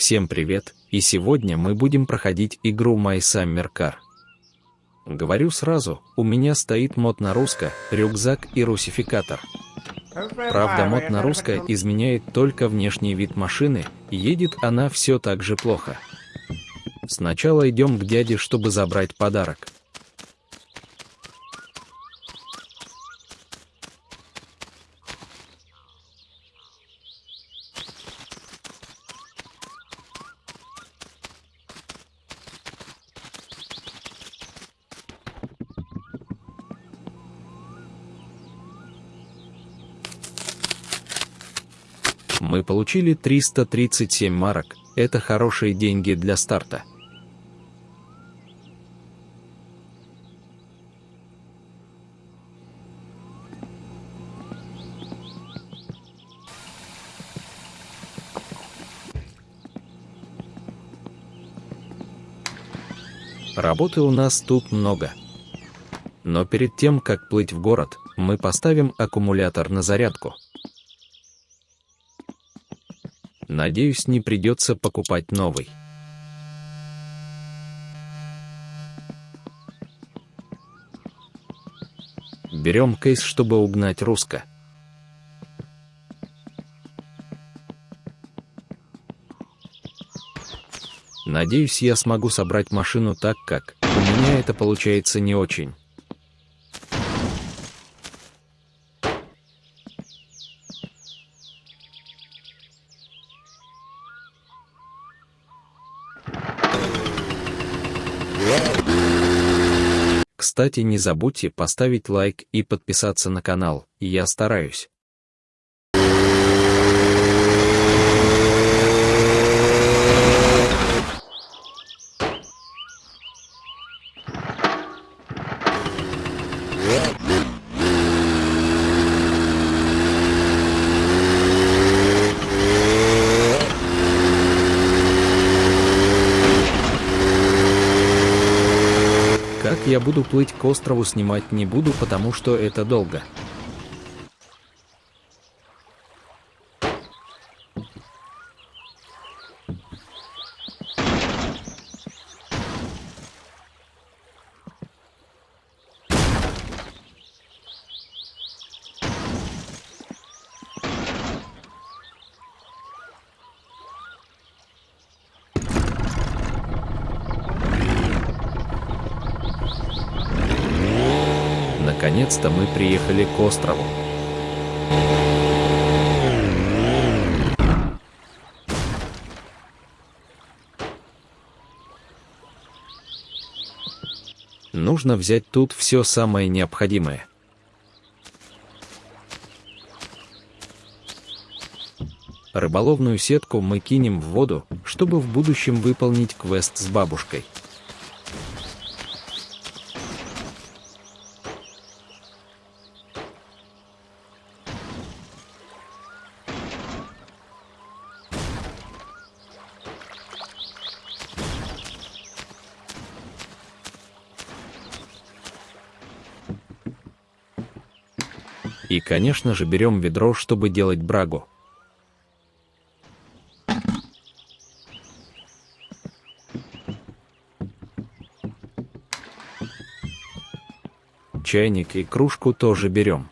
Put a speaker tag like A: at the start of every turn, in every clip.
A: Всем привет, и сегодня мы будем проходить игру My Summer Car. Говорю сразу, у меня стоит мод на русско, рюкзак и русификатор. Правда, мод на русско изменяет только внешний вид машины, едет она все так же плохо. Сначала идем к дяде, чтобы забрать подарок. Мы получили 337 марок, это хорошие деньги для старта. Работы у нас тут много. Но перед тем, как плыть в город, мы поставим аккумулятор на зарядку. Надеюсь, не придется покупать новый. Берем кейс, чтобы угнать русско. Надеюсь, я смогу собрать машину так, как у меня это получается не очень. Кстати, не забудьте поставить лайк и подписаться на канал, я стараюсь. Как буду плыть к острову снимать не буду, потому что это долго. Наконец-то мы приехали к острову. Нужно взять тут все самое необходимое. Рыболовную сетку мы кинем в воду, чтобы в будущем выполнить квест с бабушкой. И, конечно же, берем ведро, чтобы делать брагу. Чайник и кружку тоже берем.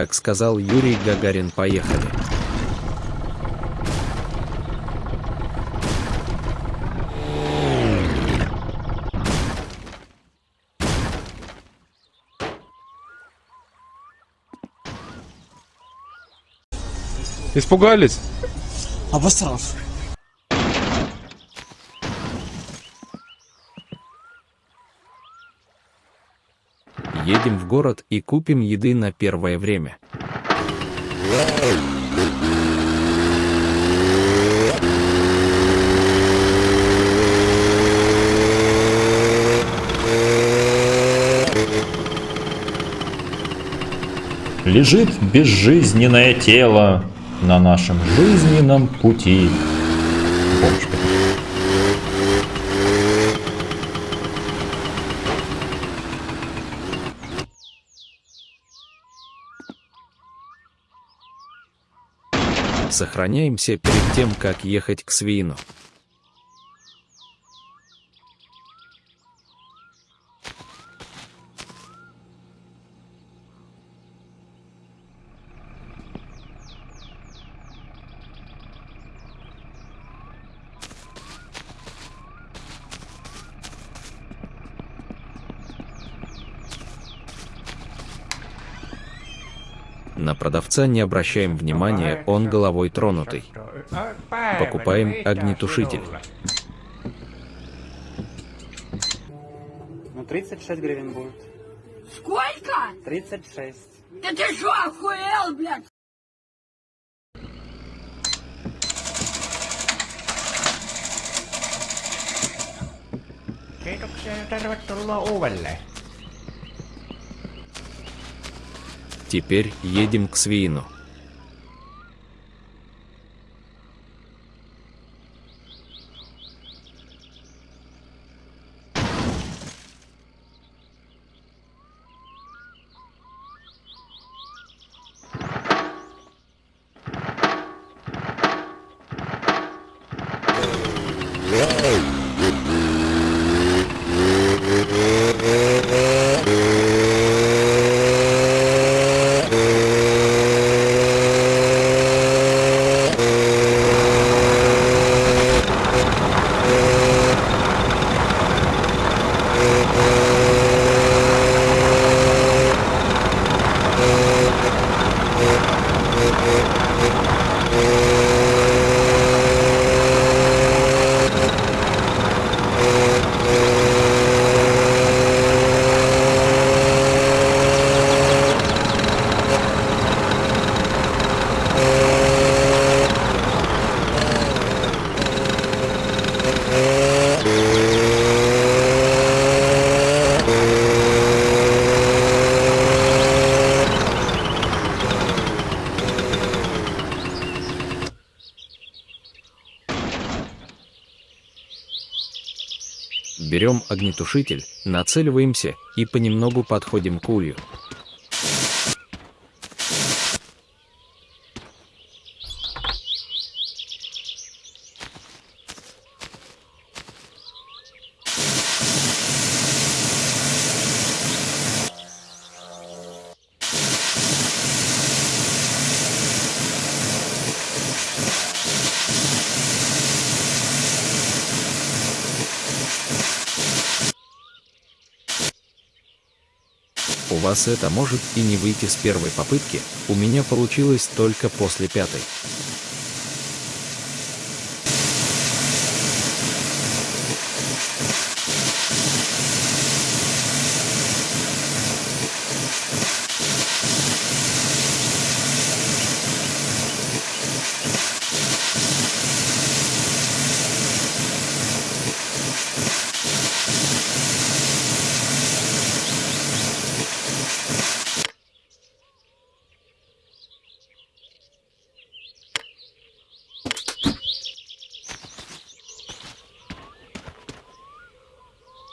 A: Как сказал Юрий Гагарин, поехали.
B: Испугались?
C: Обосрался.
A: Едем в город и купим еды на первое время.
D: Лежит безжизненное тело,
B: на нашем жизненном пути.
A: Сохраняемся перед тем, как ехать к свину. На продавца не обращаем внимания, он головой тронутый. Покупаем огнетушитель.
C: Ну, 36 гривен будет.
D: Сколько?
C: 36.
D: Да ты что, охуел, блядь?
E: Kiitoksia ja tervetuloa uudelleen.
A: Теперь едем к свину. Огнетушитель, нацеливаемся и понемногу подходим к улью. Вас это может и не выйти с первой попытки, у меня получилось только после пятой.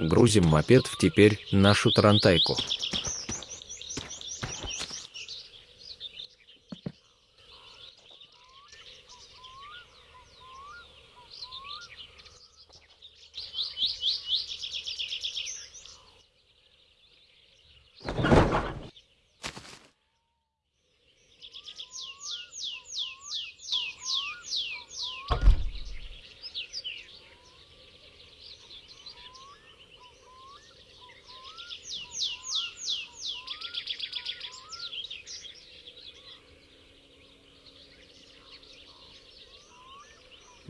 A: Грузим мопед в теперь нашу тарантайку.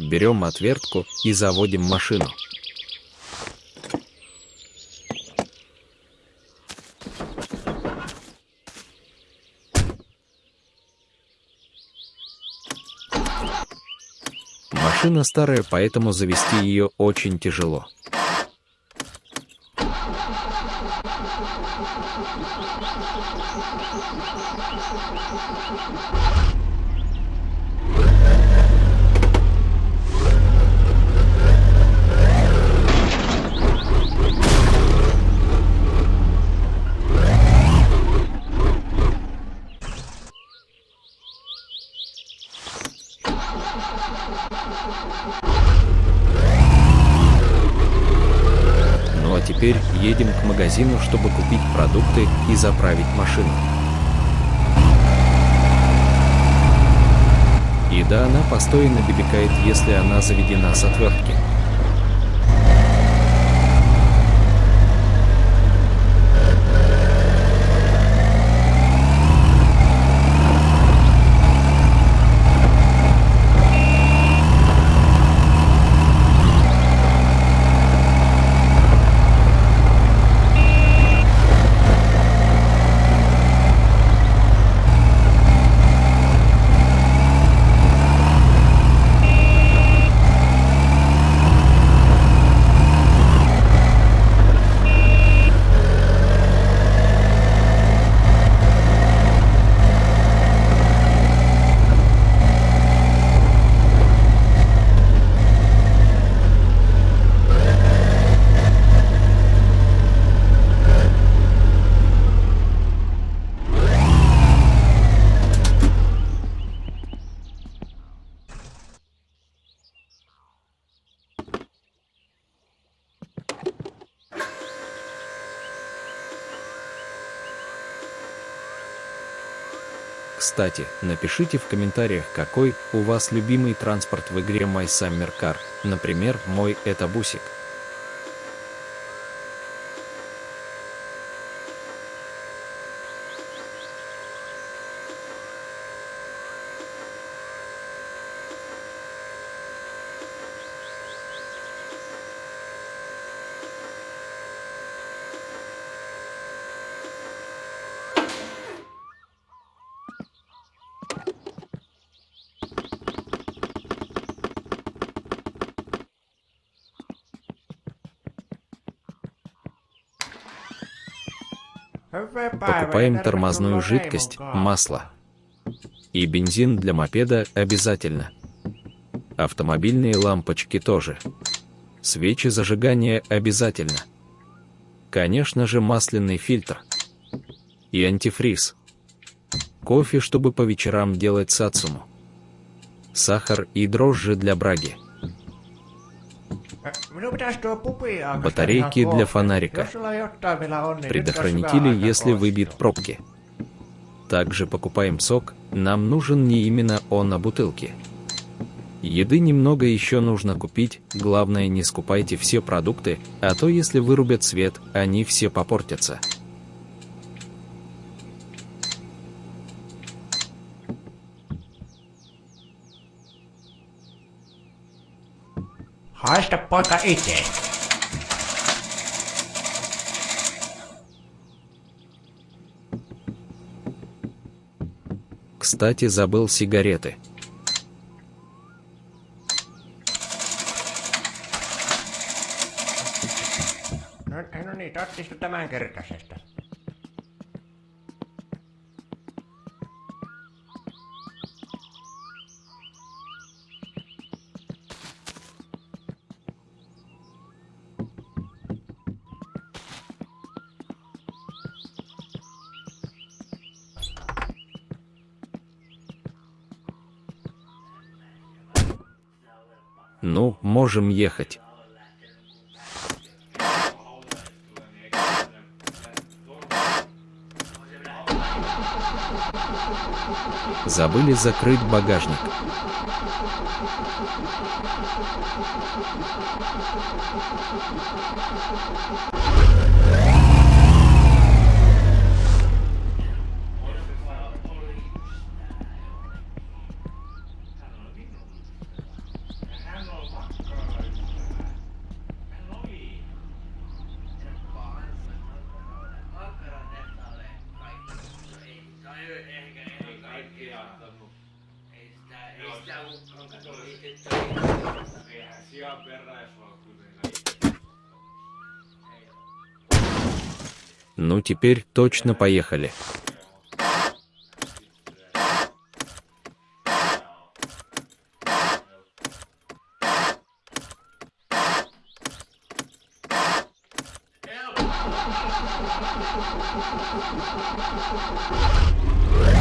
A: Берем отвертку и заводим машину. Машина старая, поэтому завести ее очень тяжело. Ну а теперь едем к магазину, чтобы купить продукты и заправить машину. И да, она постоянно бибикает, если она заведена с отвертки. Кстати, напишите в комментариях, какой у вас любимый транспорт в игре My Summer Car. Например, мой это бусик. Покупаем тормозную жидкость, масло. И бензин для мопеда обязательно. Автомобильные лампочки тоже. Свечи зажигания обязательно. Конечно же масляный фильтр. И антифриз. Кофе, чтобы по вечерам делать сацуму. Сахар и дрожжи для браги. Батарейки для фонарика. Предохранители, если выбит пробки. Также покупаем сок, нам нужен не именно он, а бутылки. Еды немного еще нужно купить, главное не скупайте все продукты, а то если вырубят свет, они все попортятся.
E: Haista poika itse.
A: Кстати, забыл сигареты.
E: No, no niin, ottista tämän kertaisesta.
A: Ну, можем ехать. Забыли закрыть багажник. ну теперь точно поехали.
F: Yeah.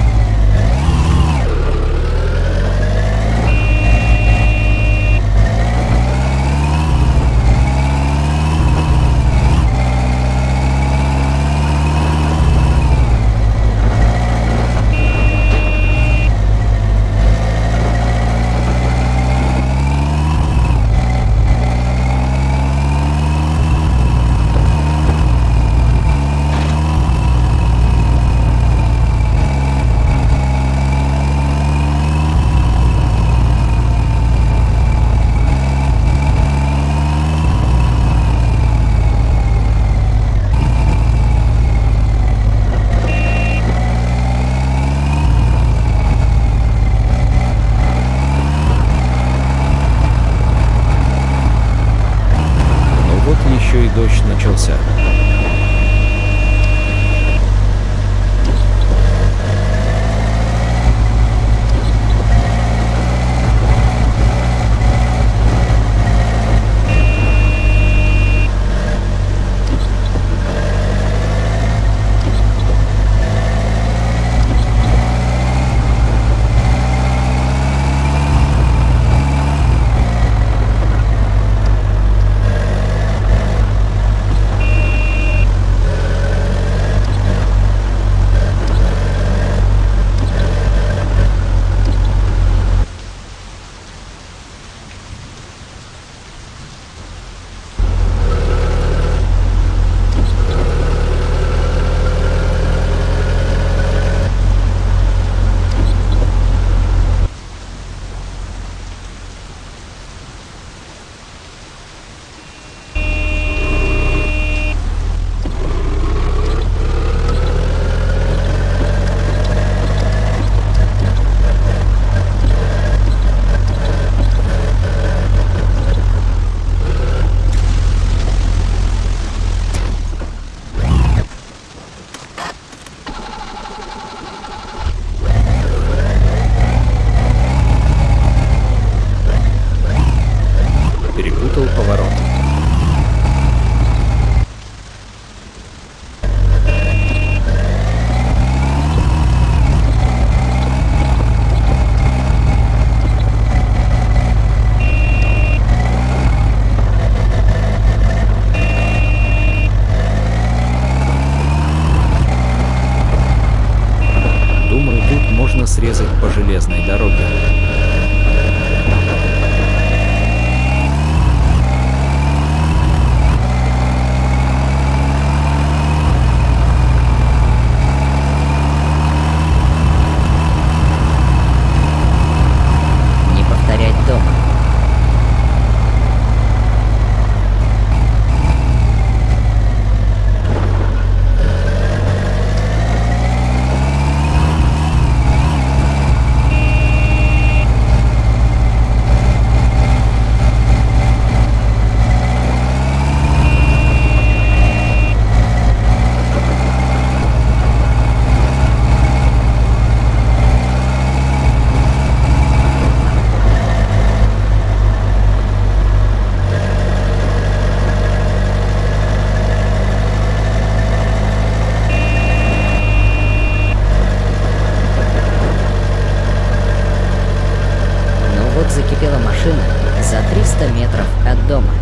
F: 300 метров от дома.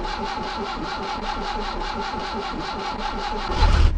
A: Thank you.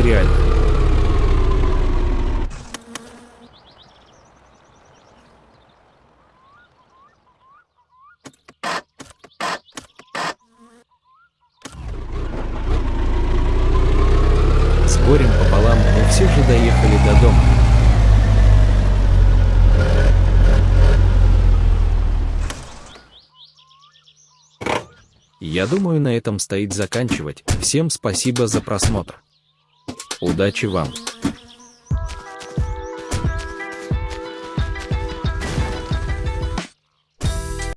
A: реально. С горем пополам мы все же доехали до дома. Я думаю, на этом стоит заканчивать. Всем спасибо за просмотр. Удачи вам!